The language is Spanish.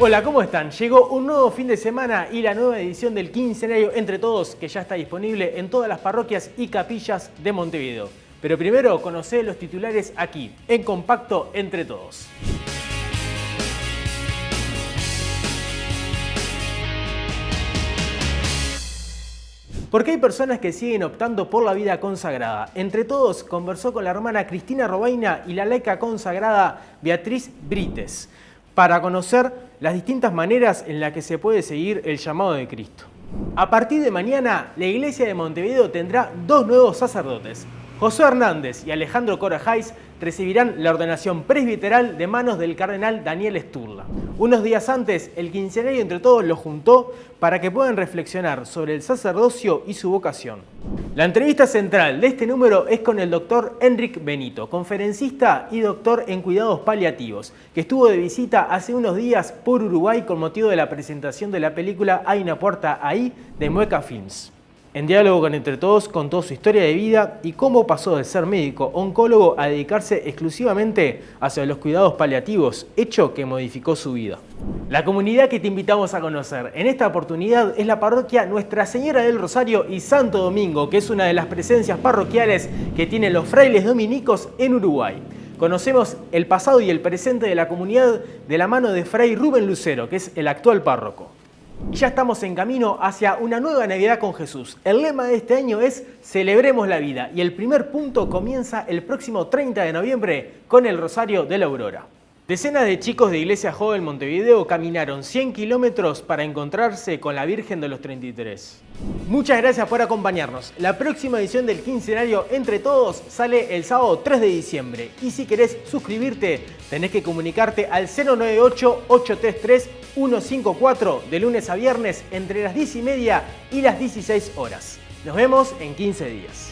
Hola, ¿cómo están? Llegó un nuevo fin de semana y la nueva edición del quincenario Entre Todos que ya está disponible en todas las parroquias y capillas de Montevideo. Pero primero conocé los titulares aquí, en Compacto Entre Todos. Porque hay personas que siguen optando por la vida consagrada. Entre todos, conversó con la hermana Cristina Robaina y la laica consagrada Beatriz Brites para conocer las distintas maneras en las que se puede seguir el llamado de Cristo. A partir de mañana, la iglesia de Montevideo tendrá dos nuevos sacerdotes, José Hernández y Alejandro Corajais recibirán la ordenación presbiteral de manos del cardenal Daniel Sturla. Unos días antes, el quincenario entre todos los juntó para que puedan reflexionar sobre el sacerdocio y su vocación. La entrevista central de este número es con el doctor Enric Benito, conferencista y doctor en cuidados paliativos, que estuvo de visita hace unos días por Uruguay con motivo de la presentación de la película Hay una puerta ahí de Mueca Films. En diálogo con Entre Todos contó su historia de vida y cómo pasó de ser médico oncólogo a dedicarse exclusivamente hacia los cuidados paliativos, hecho que modificó su vida. La comunidad que te invitamos a conocer en esta oportunidad es la parroquia Nuestra Señora del Rosario y Santo Domingo, que es una de las presencias parroquiales que tienen los frailes dominicos en Uruguay. Conocemos el pasado y el presente de la comunidad de la mano de Fray Rubén Lucero, que es el actual párroco. Ya estamos en camino hacia una nueva Navidad con Jesús. El lema de este año es Celebremos la vida y el primer punto comienza el próximo 30 de noviembre con el Rosario de la Aurora. Decenas de chicos de Iglesia Joven Montevideo caminaron 100 kilómetros para encontrarse con la Virgen de los 33. Muchas gracias por acompañarnos. La próxima edición del quincenario Entre Todos sale el sábado 3 de diciembre. Y si querés suscribirte, tenés que comunicarte al 098-833-154 de lunes a viernes entre las 10 y media y las 16 horas. Nos vemos en 15 días.